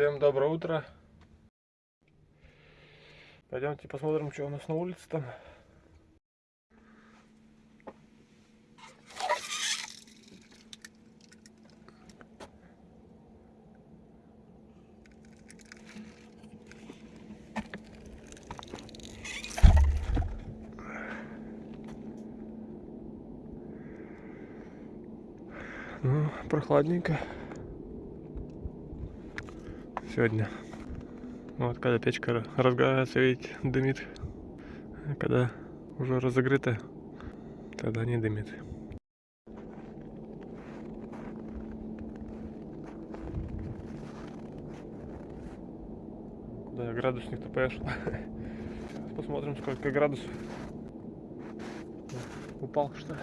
Всем доброе утро. Пойдемте посмотрим, что у нас на улице там. Ну, прохладненько сегодня. Вот когда печка разгорается, видите, дымит. А когда уже разогрета, тогда не дымит. Куда градусник-то пошел? Сейчас посмотрим, сколько градусов. Упал, что ли?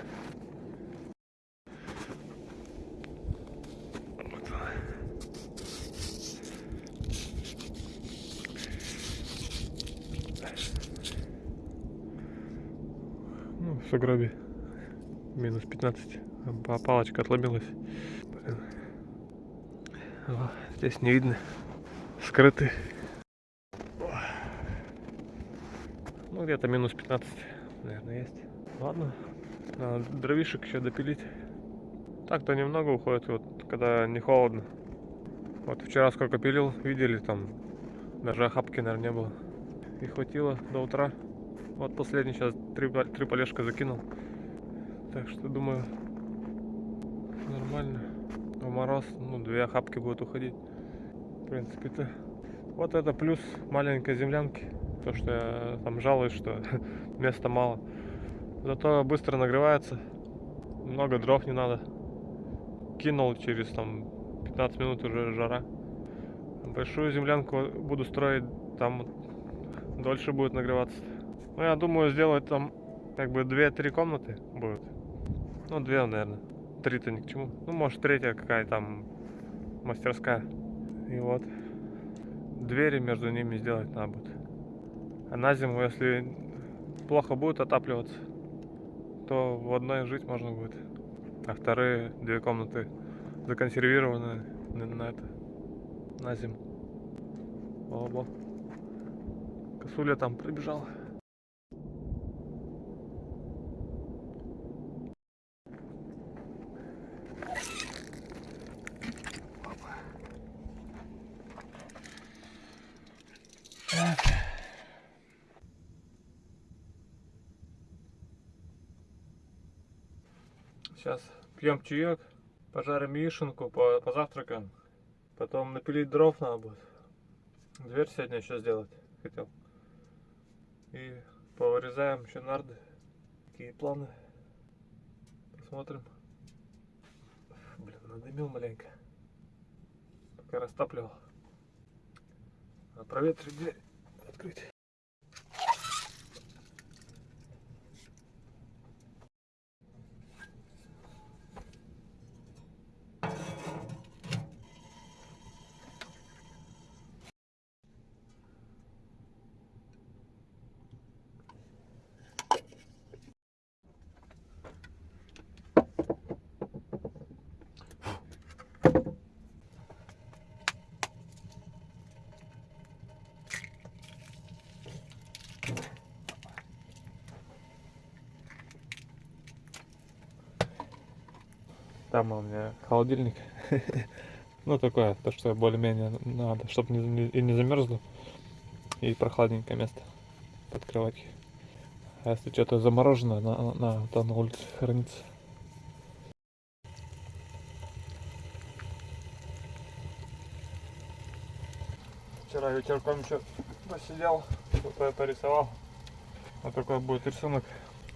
В сугробе минус 15. А Палочка отломилась. Блин. О, здесь не видно. Скрыты. Ну, где-то минус 15, наверное, есть. Ладно. Надо дровишек еще допилить. Так-то немного уходит, вот когда не холодно. Вот вчера сколько пилил, видели, там даже охапки, наверное, не было. И хватило до утра. Вот последний сейчас три, три полежка закинул. Так что думаю, нормально. В мороз, ну, две охапки будут уходить. В принципе-то. Вот это плюс маленькой землянки. То, что я там жалуюсь, что места мало. Зато быстро нагревается. Много дров не надо. Кинул через там 15 минут уже жара. Большую землянку буду строить, там дольше будет нагреваться. Ну, я думаю, сделать там как бы 2-3 комнаты будет. Ну, две, наверное. Три-то ни к чему. Ну, может, третья какая там мастерская. И вот. Двери между ними сделать надо будет. А на зиму, если плохо будет отапливаться, то в одной жить можно будет. А вторые две комнаты законсервированы на это, на зиму. Оба. Косуля там пробежала. Так. Сейчас пьем чаек, пожарим яишенку, по позавтракаем. Потом напилить дров надо будет. Дверь сегодня еще сделать хотел. И повырезаем еще нарды. Какие планы? Посмотрим. Блин, надымил маленько. Пока растапливал. Надо проветрить дверь. Открыть. Там у меня холодильник. Ну, такое, то, что более-менее надо, чтобы не, и не замерзло. И прохладненькое место под кроватью. А если что-то замороженное, на, на, то на улице хранится. Вчера вечерком еще посидел, что-то порисовал. Вот такой будет рисунок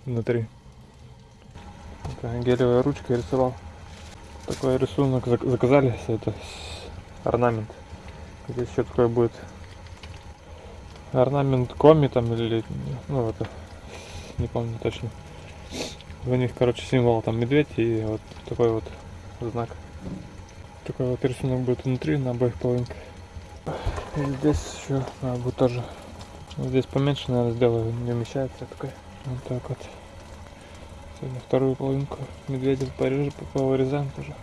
внутри. Гелевая ручка рисовал такой рисунок заказали это орнамент. Здесь еще такой будет орнамент коми там или ну это не помню точно. У них короче символ там медведь и вот такой вот знак. Такой вот рисунок будет внутри на обоих половинках. И здесь еще надо будет тоже. Здесь поменьше наверное сделаю не умещается такой вот так вот Сегодня вторую половинку медведя порежем, повырезаем тоже.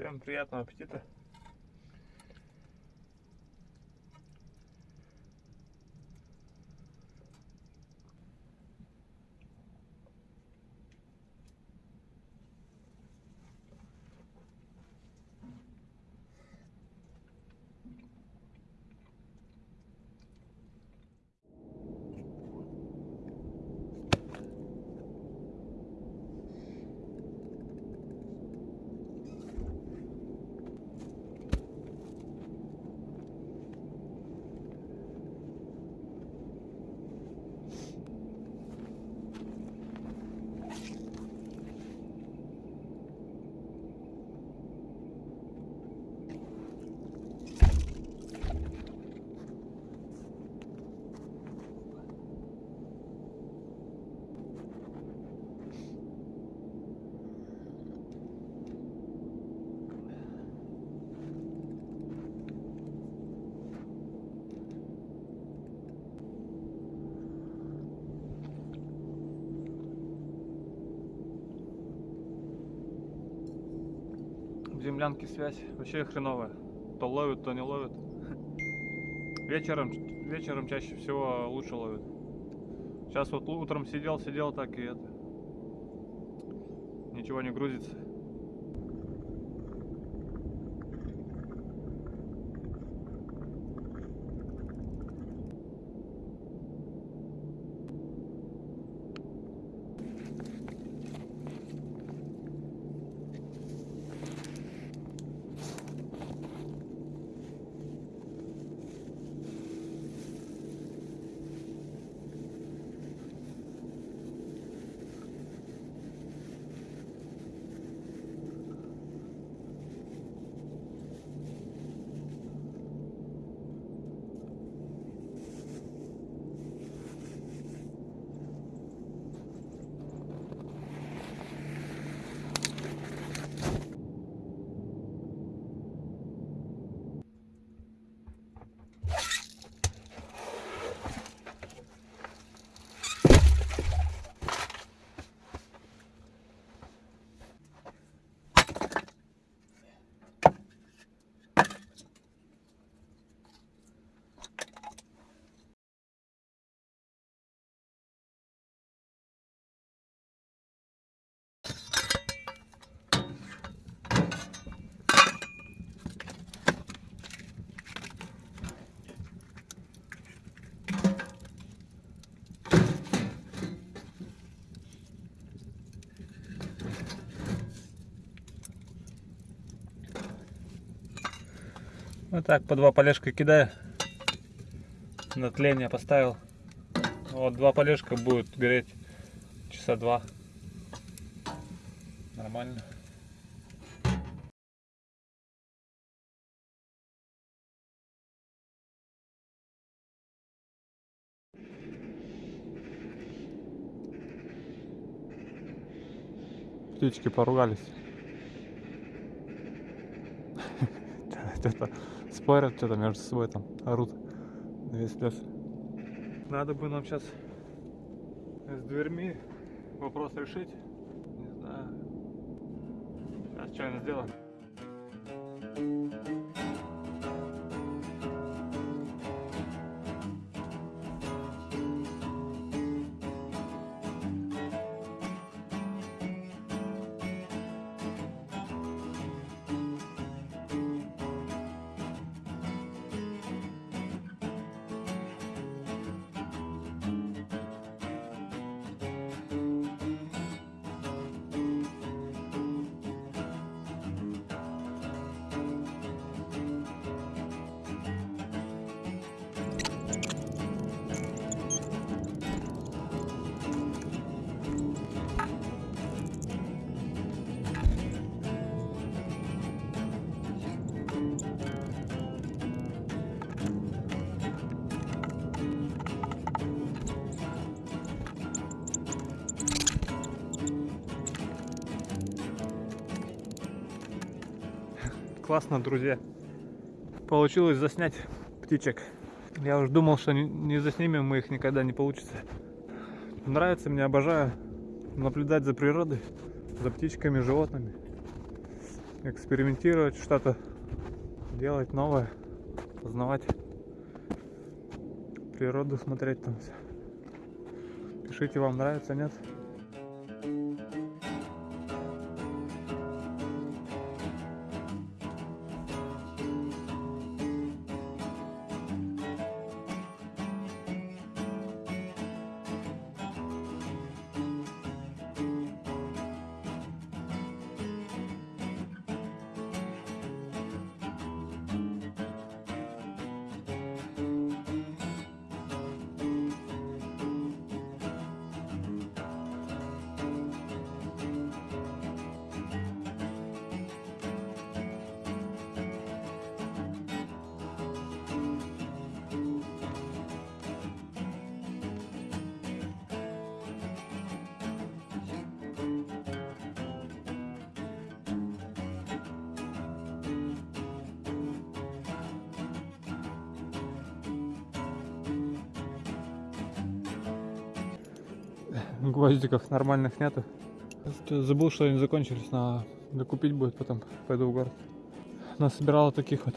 Всем приятного аппетита. В землянке связь вообще хреновая. То ловит, то не ловит. Вечером, вечером чаще всего лучше ловит. Сейчас вот утром сидел, сидел так и это. Ничего не грузится. Вот так по два полежка кидаю. На тление поставил. Вот два полежка будет гореть часа два. Нормально. Птички поругались. Что-то спорят, что-то между собой там орут на весь лес. Надо бы нам сейчас с дверьми вопрос решить. Не знаю. Сейчас что-нибудь сделаем. Классно, друзья. Получилось заснять птичек. Я уже думал, что не заснимем мы их никогда не получится. Нравится мне, обожаю наблюдать за природой, за птичками, животными. экспериментировать, что-то делать новое, познавать природу, смотреть там все. Пишите, вам нравится, нет? Гвоздиков нормальных нету. Забыл, что они закончились, на докупить будет, потом пойду в город. Насобирала таких вот.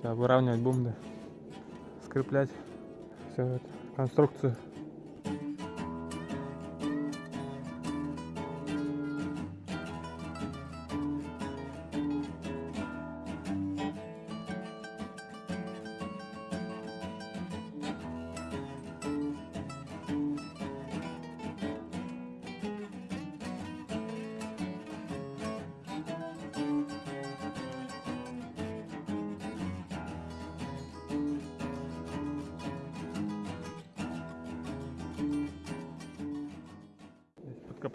Сейчас выравнивать будем. Скреплять все это, конструкцию.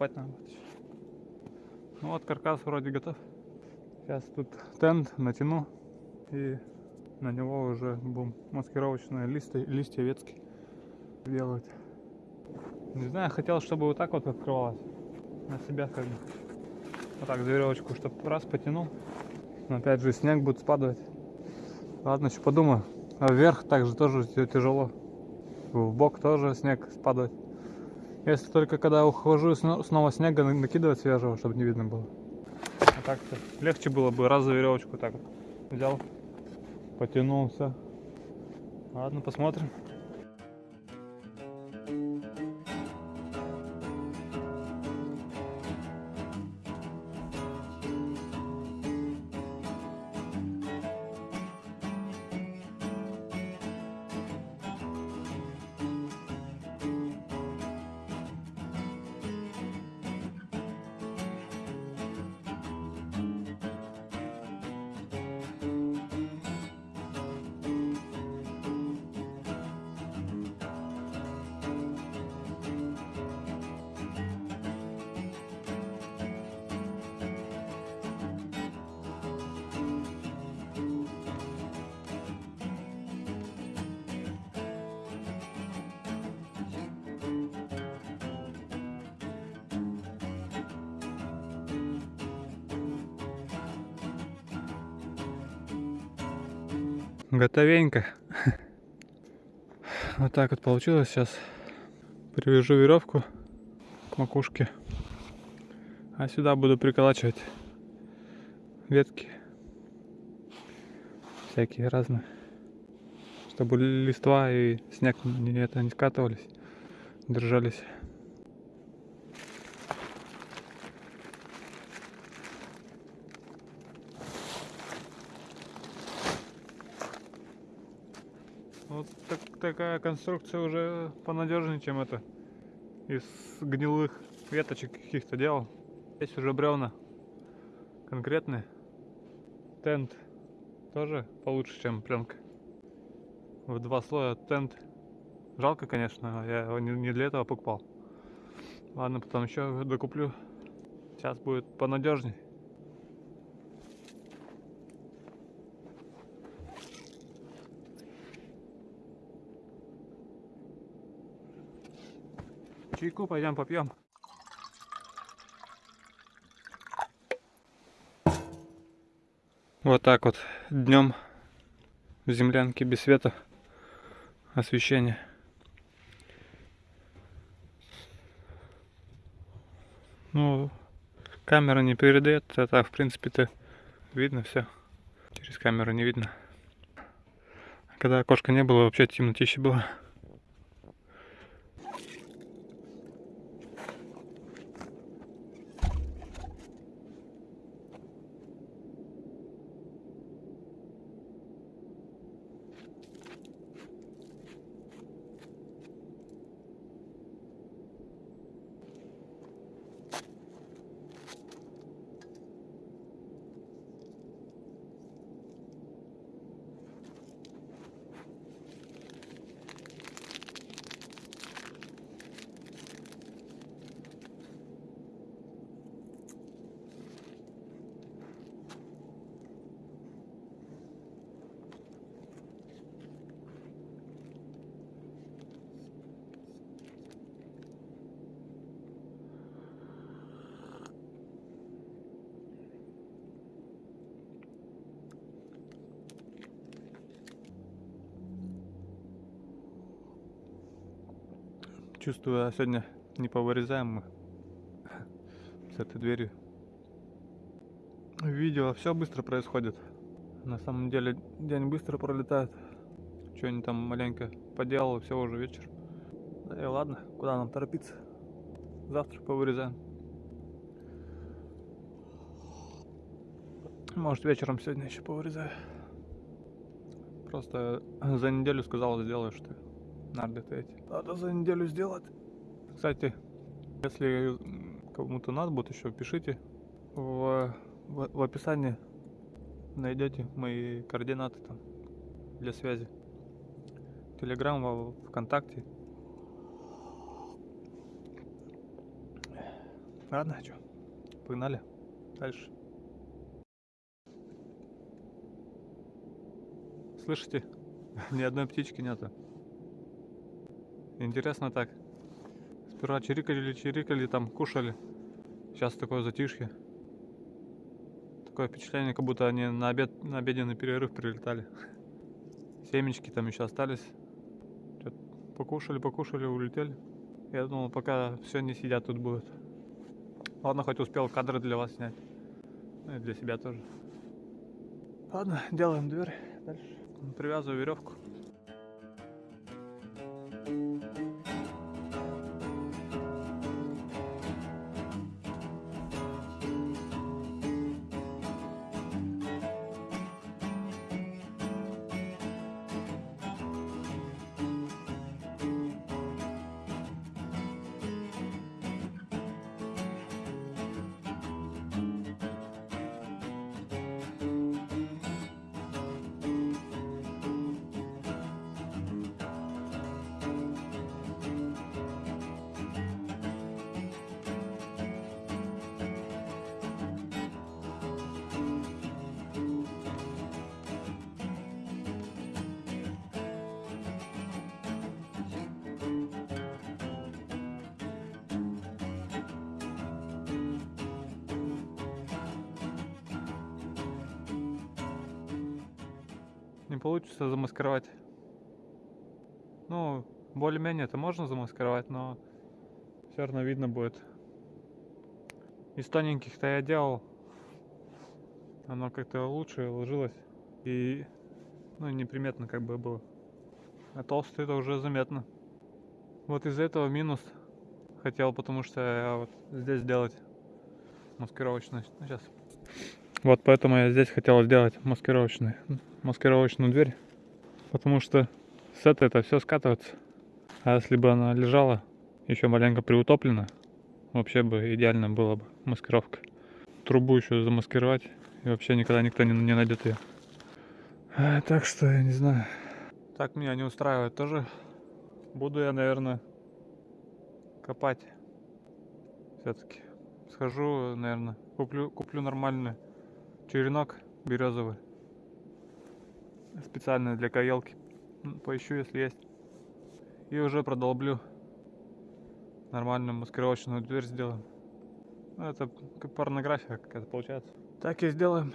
Подкопать надо. Ну вот каркас вроде готов. Сейчас тут тент натяну и на него уже будем маскировочные листы, листья ветки делать. Не знаю, хотел, чтобы вот так вот открывалось. На себя как бы. Вот так за веревочку, чтобы раз потянул. Но опять же снег будет спадать. Ладно, еще подумаю. А вверх также тоже тя- тяжело. В бок тоже снег спадает. Если только когда ухожу, сно- снова снега на- накидывать свежего, чтобы не видно было. А так-то легче было бы раз за веревочку так вот взял, потянул, все. Ладно, посмотрим. Готовенько. Вот так вот получилось. Сейчас привяжу веревку к макушке. А сюда буду приколачивать ветки. Всякие разные. Чтобы листва и снег не, это, не скатывались, держались. Вот так- такая конструкция уже понадежнее, чем это. Из гнилых веточек каких-то делал. Здесь уже бревна конкретные. Тент тоже получше, чем пленка. В два слоя тент. Жалко, конечно, я его не для этого покупал. Ладно, потом еще докуплю. Сейчас будет понадежней. Чайку пойдем попьем. Вот так вот днем в землянке без света освещения. Ну, камера не передает, это в принципе-то видно все. Через камеру не видно. Когда окошка не было, вообще темнотище было. Чувствую, а сегодня не повырезаем мы с этой дверью. Видео, все быстро происходит. На самом деле день быстро пролетает. Что-нибудь там маленько поделал, все уже вечер. Да и ладно, куда нам торопиться? Завтра повырезаем. Может вечером сегодня еще повырезаю. Просто за неделю сказал, сделаю, что надо это эти. Надо за неделю сделать. Кстати, если кому-то надо будет еще, пишите. В, в, в описании найдете мои координаты там для связи. Телеграм, ВКонтакте. Ладно, что, погнали дальше. Слышите? Ни одной птички нету. Интересно так. Сперва чирикали, чирикали, там кушали. Сейчас такое затишье. Такое впечатление, как будто они на обед, на обеденный перерыв прилетали. Семечки там еще остались. Покушали, покушали, улетели. Я думал, пока все не сидят тут будут. Ладно, хоть успел кадры для вас снять. Ну и для себя тоже. Ладно, делаем дверь дальше. Привязываю веревку. Не получится замаскировать. Ну, более-менее это можно замаскировать, но все равно видно будет. Из тоненьких-то я делал. Оно как-то лучше ложилось. И, ну, неприметно как бы было. А толстый это уже заметно. Вот из-за этого минус хотел, потому что я вот здесь сделать маскировочную. Ну, сейчас. Вот поэтому я здесь хотел сделать маскировочную, маскировочную дверь. Потому что с этой это все скатывается. А если бы она лежала еще маленько приутоплена, вообще бы идеально было бы маскировка. Трубу еще замаскировать, и вообще никогда никто не, не найдет ее. А, так что я не знаю. Так меня не устраивает тоже. Буду я, наверное, копать. Все-таки. Схожу, наверное, куплю, куплю нормальный черенок березовый. Специально для каелки. М, Поищу, если есть. И уже продолблю. Нормальную маскировочную дверь сделаем. Ну, это как порнография какая-то получается. Так и сделаем.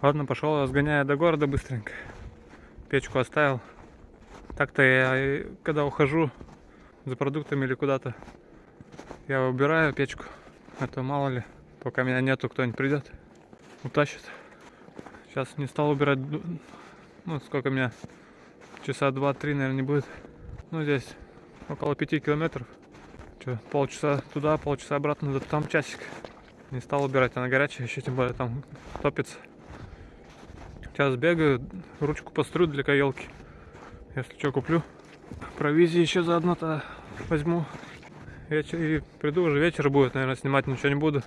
Ладно, пошел, сгоняю до города быстренько. Печку оставил. Так-то я, и когда ухожу за продуктами или куда-то, я убираю печку. А то мало ли, пока меня нету, кто-нибудь придет, утащит. Сейчас не стал убирать, ну сколько меня, часа два-три, наверное, не будет. Ну здесь около пяти километров. Че, полчаса туда, полчаса обратно, да там часик. Не стал убирать, она горячая, еще тем более там топится. Сейчас бегаю, ручку пострю для каелки. Если что, куплю. Провизии еще заодно-то возьму. Вечер, и приду уже вечер будет, наверное, снимать ничего не буду.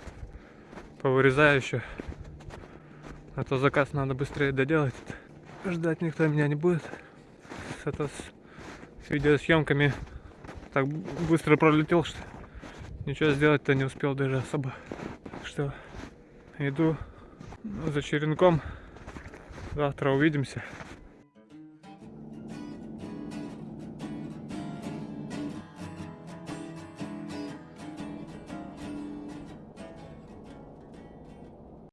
Повырезаю еще. А то заказ надо быстрее доделать. Ждать никто меня не будет. С, это, с видеосъемками так быстро пролетел, что ничего сделать-то не успел даже особо. Так что иду за черенком. Завтра увидимся.